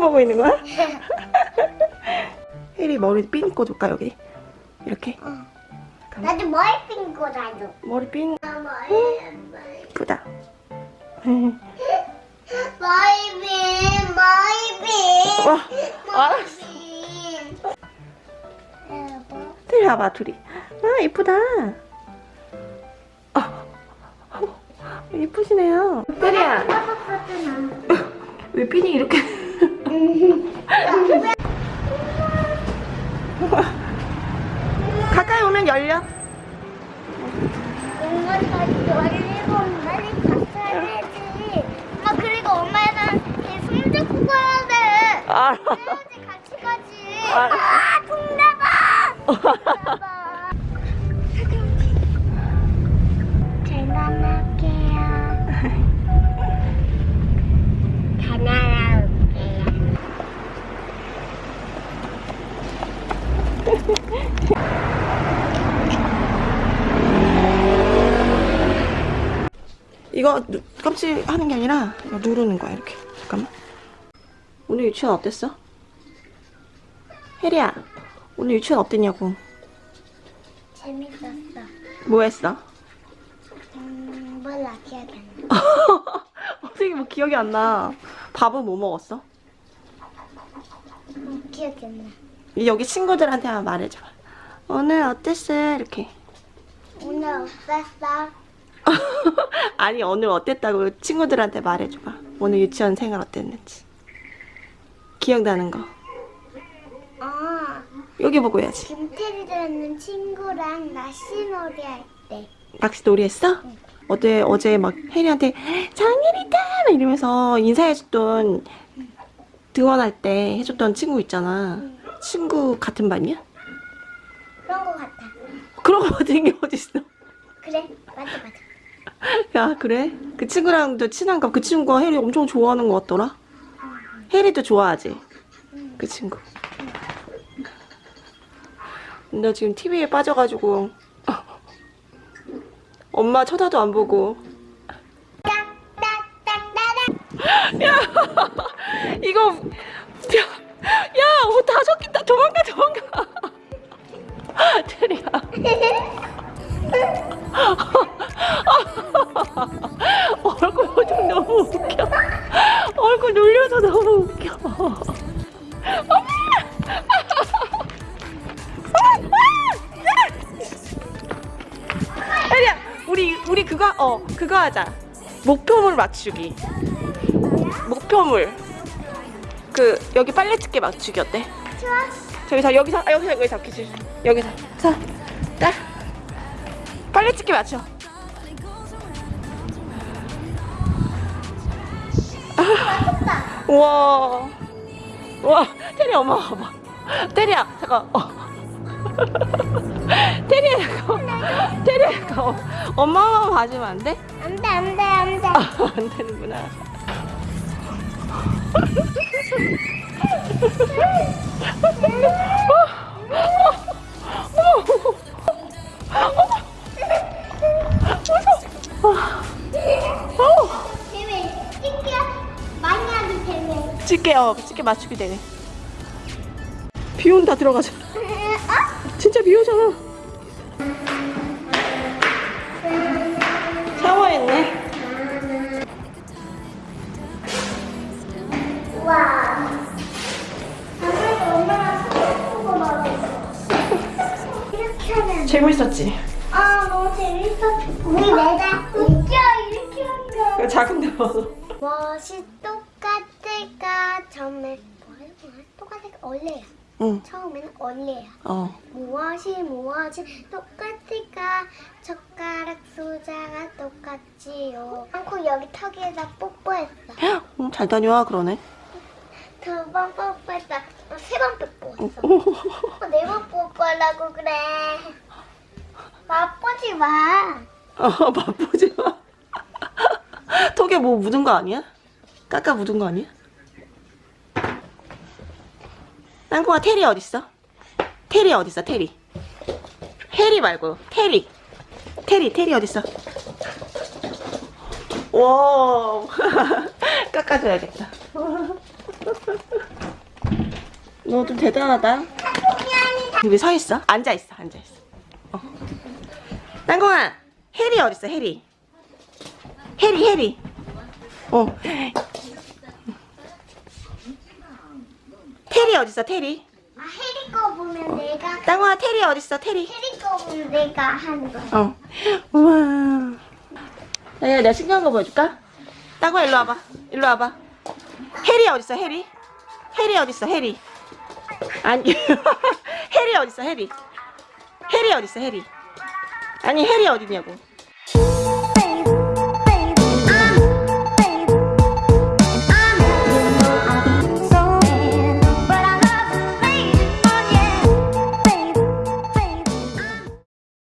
똥 보고 있는 거야? 혜리 머리 핀 꽂을까 여기? 이렇게? 어. 나도 머리 핀거 나도. 머리 핀? 머리 이쁘다. 머리 핀 머리 핀. 와 알았어. 핀. 둘이 와봐 둘이. 아 이쁘다. 아, 이쁘시네요. 혜리야. 왜 핀이 이렇게 가까이 오면 열려 엄마 다시 열리고 빨리 갔어야 되지. 엄마 그리고 엄마랑 손 잡고 가야 돼. 알아 같이 가지. 아, 동나봐. 이거 누- 껍질 하는 게 아니라 누르는 거야 이렇게 잠깐만 오늘 유치원 어땠어? 혜리야 오늘 유치원 어땠냐고 재밌었어. 뭐 했어? 음, 몰라 기억이 안 나. 어떻게 뭐 기억이 안나 밥은 뭐 먹었어? 음, 기억이 안 나. 여기 친구들한테 한번 말해줘 오늘 어땠어? 이렇게 오늘 어땠어? 아니 오늘 어땠다고 친구들한테 말해줘봐 오늘 유치원 생활 어땠는지 기억나는 거 어, 여기 보고 해야지 김태리라는 친구랑 낚시놀이 할 때. 낚시 놀이 했어? 어제 어제 막 혜리한테 장일이다 막 이러면서 인사해줬던 등원할 때 해줬던 친구 있잖아. 친구 같은 반이야? 그런 거 같아. 그런 거 같은 게 어딨어? 그래, 맞아, 맞아. 야 그래? 그 친구랑도 친한가? 그 친구가 혜리 엄청 좋아하는 것 같더라. 혜리도 좋아하지? 그 친구. 나 지금 TV에 빠져가지고 엄마 쳐다도 안 보고 야 이거 야, 야, 젖겠다. 도망가, 도망가. 테리야. 얼굴 표정 너무 웃겨. 얼굴 눌려서 너무 웃겨. 테리야, 우리 우리 그거 어 그거 하자. 목표물 맞추기. 목표물. 그 여기 빨래 집게 맞추기 어때? 좋아. 저기 자 여기서 아, 여기서 여기 잡기 줄 여기서 자딱 빨래 집게 맞춰. 우와 와 테리 엄마 봐봐 테리야 잠깐 어. 테리야 잠깐 테리야 잠깐 엄마만 봐주면 안 돼? 안 돼, 안 돼, 안 돼. 아, 안 되는구나 집게 어 집게 맞추기 되네 비 온다 들어가자 어? 진짜 비 오잖아 샤워했네 하면. 재밌었지? 아, 너무 재밌어. 우리 내가 웃겨, 이렇게 한 거. 작은 데 봐서 무엇이 똑같을까? 처음에? 똑같을까? 원래야. 응 처음에는 원래야. 어. 무엇이 무엇이 똑같을까? 젓가락 숫자가 똑같지요. 않고 여기 턱에다 뽀뽀했어. 응, 잘 다녀와 그러네 두 번 뽀뽀했어. 세 번 뽀뽀했어. 네번 뽀뽀하려고 그래. 맛보지 마. 어, 맛보지 마. 턱에 뭐 묻은 거 아니야? 까까 묻은 거 아니야? 땅콩아 테리 어딨어? 테리 어딨어 테리 해리 말고 테리 테리 테리 어딨어? 와 깎아줘야겠다 너 좀 대단하다. 여기 서 있어? 앉아 있어. 앉아 있어. 어. 땅콩아, 해리 어디 있어? 해리. 해리, 해리. 어. 테리 어디 있어? 테리. 아, 해리 거 보면 내가 땅콩아, 테리 어디 있어? 테리. 해리 거 보면 내가 하는 거야. 어. 우와. 야, 내가 신기한 거 보여줄까? 땅콩아, 일로 와봐. 일로 와봐. 해리 어디 있어? 해리. 해리 어디 있어? 해리. 아니, 해리 어디 있어? 해리. 해리 어디 있어? 해리. 아니, 해리 어디냐고.